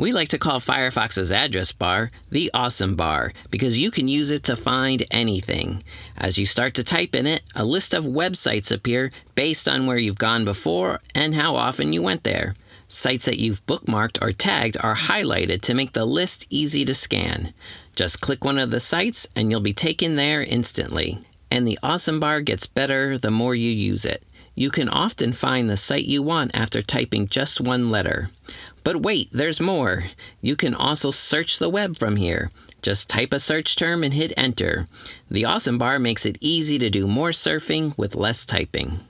We like to call Firefox's address bar the Awesome Bar because you can use it to find anything. As you start to type in it, a list of websites appear based on where you've gone before and how often you went there. Sites that you've bookmarked or tagged are highlighted to make the list easy to scan. Just click one of the sites and you'll be taken there instantly. And the Awesome Bar gets better the more you use it. You can often find the site you want after typing just one letter. But wait, there's more. You can also search the web from here. Just type a search term and hit enter. The Awesome Bar makes it easy to do more surfing with less typing.